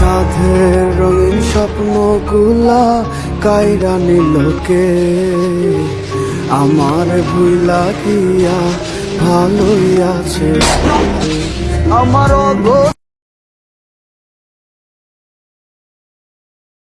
সাধের রঙিন স্বপ্নগুলা কায়রা নিলোকে আমার ভুইলা গিয়া ভালোই আছে। আমার